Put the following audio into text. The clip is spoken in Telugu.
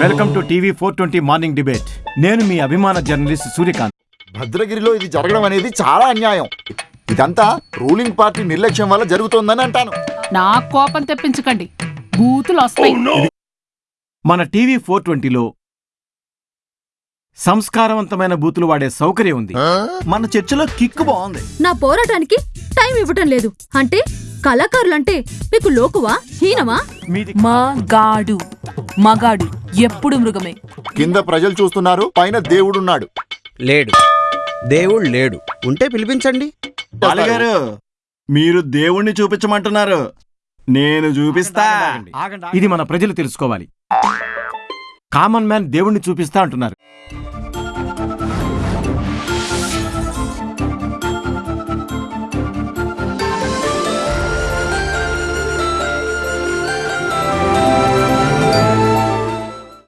Welcome to TV four twenty morning debate. నేను మీ అభిమాన జర్నలిస్ట్ సూర్యకాంత్. భద్రగిరిలో ఇది జరగడం అనేది చాలా అన్యాయం. ఇదంతా రూలింగ్ పార్టీ నిర్లక్ష్యం వల్ల జరుగుతోందని అంటాను. నా కోపం తెప్పించకండి. బూతులు వస్తాయి. మన టీవీ ఫోర్ ట్వంటీలో సంస్కారవంతమైన బూతులు వాడే సౌకర్యం ఉంది. మన చర్చలో కిక్ బాగుంది. నా పోరాటానికి టైం ఇవ్వటం లేదు. అంటే కళాకారులంటే మీకు లోకువా హీనమా? మీది మగాడు. మగాడు. ఎప్పుడు మృగమే. కింద ప్రజలు చూస్తున్నారు పైన దేవుడున్నాడు. లేడు. దేవుడు లేడు. ఉంటే పిలిపించండి. బాలిగారు మీరు దేవుణ్ణి చూపించమంటున్నారు. నేను చూపిస్తా. ఇది మన ప్రజలు తెలుసుకోవాలి. కామన్ మ్యాన్ దేవుణ్ణి చూపిస్తా అంటున్నారు.